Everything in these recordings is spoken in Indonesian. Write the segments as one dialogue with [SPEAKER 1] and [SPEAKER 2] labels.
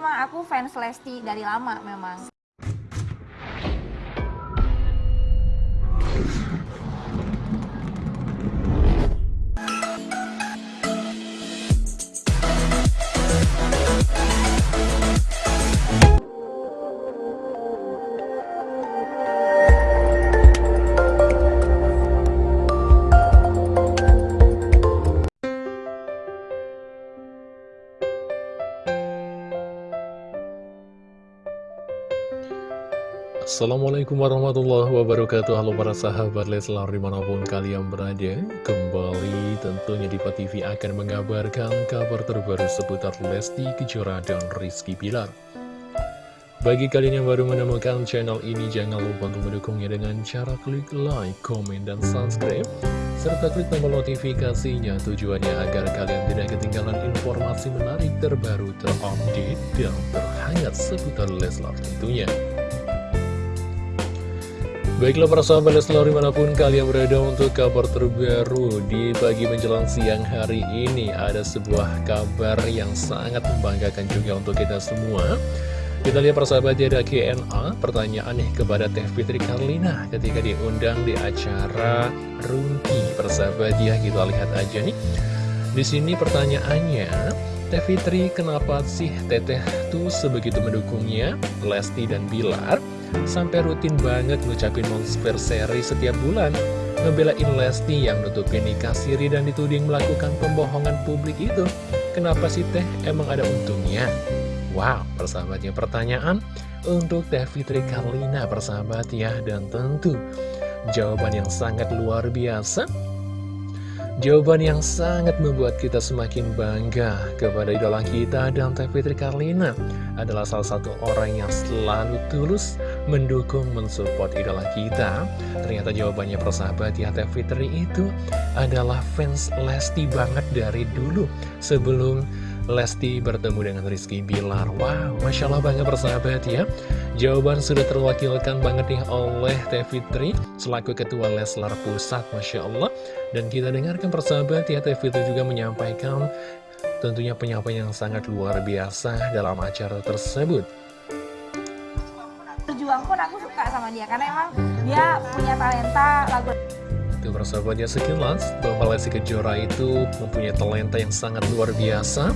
[SPEAKER 1] memang aku fans Lesti dari lama memang.
[SPEAKER 2] Assalamualaikum warahmatullahi wabarakatuh. Halo para sahabat Leslar di mana pun kalian berada Kembali tentunya di TV akan mengabarkan kabar terbaru seputar Lesti Kejora dan Rizky Pilar Bagi kalian yang baru menemukan channel ini Jangan lupa untuk mendukungnya dengan cara klik like, komen, dan subscribe Serta klik tombol notifikasinya. Tujuannya agar kalian tidak ketinggalan informasi menarik terbaru terupdate dan terhangat seputar Leslar tentunya Baiklah para sahabat Leslar di mana pun kalian berada untuk kabar terbaru di pagi menjelang siang hari ini Ada sebuah kabar yang sangat membanggakan juga untuk kita semua. Kita lihat para sahabat ya ada KNA pertanyaan nih kepada Teh Fitri Karlina ketika diundang di acara Runki Persahabat ya kita lihat aja nih. Di sini pertanyaannya Teh Fitri kenapa sih Teteh tuh sebegitu mendukungnya Lesti dan Bilar Sampai rutin banget ngucapin monster seri setiap bulan Ngebelain Lesti yang nutupin nikah siri dan dituding melakukan pembohongan publik itu. Kenapa sih teh? Emang ada untungnya? Wow, persahabatnya pertanyaan untuk Teh Fitri Karlina persahabat ya. Dan tentu jawaban yang sangat luar biasa Jawaban yang sangat membuat kita semakin bangga kepada idola kita dan Fitri Karlina adalah salah satu orang yang selalu tulus mendukung, mensupport idola kita. Ternyata jawabannya persahabat ya Teh Fitri itu adalah fans Lesti banget dari dulu sebelum Lesti bertemu dengan Rizky Bilar. Wow, Masya Allah banget persahabat ya. Jawaban sudah terwakilkan banget nih oleh Teh Fitri Selaku Ketua Leslar Pusat Masya Allah. Dan kita dengarkan persahabat ya Teh Fitri juga menyampaikan Tentunya penyampaian yang sangat luar biasa dalam acara tersebut.
[SPEAKER 1] Berjuang pun aku suka sama dia Karena emang dia punya talenta lagu
[SPEAKER 2] Tuh persahabatnya sekilas bahwa Lesti Kejora itu mempunyai talenta yang sangat luar biasa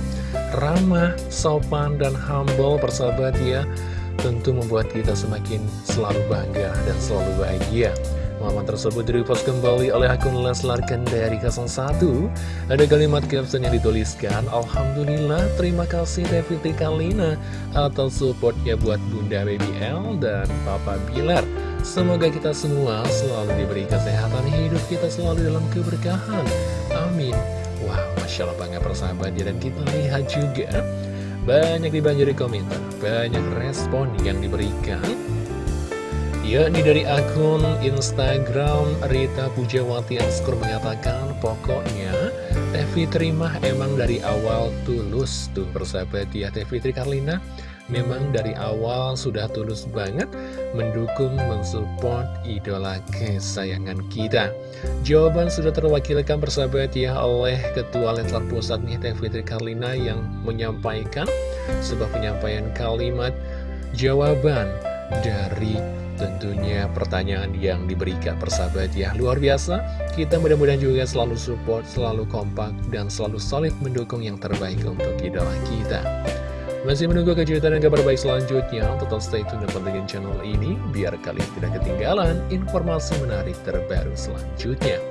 [SPEAKER 2] Ramah, sopan, dan humble persahabat ya. Tentu membuat kita semakin selalu bangga dan selalu bahagia. Momen tersebut direpost kembali oleh akun Leslar Kendari 01 Ada kalimat caption yang dituliskan Alhamdulillah terima kasih Reviti Kalina Atas supportnya buat Bunda Baby L dan Papa Bilar Semoga kita semua selalu diberi kesehatan hidup kita selalu dalam keberkahan. Amin. Wow, Masya Allah bangga persahabat ya. Dan kita lihat juga banyak dibanjiri komentar, banyak respon yang diberikan. Yakni dari akun Instagram Rita Pujawati Anskur mengatakan pokoknya Teh Fitri emang dari awal tulus tuh persahabat ya Teh Fitri memang dari awal sudah tulus banget mendukung, mensupport idola kesayangan kita. Jawaban sudah terwakilkan persahabat ya oleh Ketua Leslar Pusat nih Teh Fitri Karlina yang menyampaikan sebuah penyampaian kalimat jawaban dari tentunya pertanyaan yang diberikan persahabat ya luar biasa kita mudah-mudahan juga selalu support selalu kompak dan selalu solid mendukung yang terbaik untuk idola kita masih menunggu kejutan dan kabar baik selanjutnya? Tetap stay tune dan pantengin channel ini biar kalian tidak ketinggalan informasi menarik terbaru selanjutnya.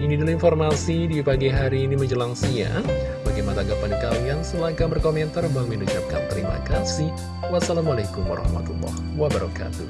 [SPEAKER 2] Ini dulu informasi di pagi hari ini menjelang siang. Bagaimana tanggapan kalian? Silahkan berkomentar. Bang mengucapkan terima kasih. Wassalamualaikum warahmatullahi wabarakatuh.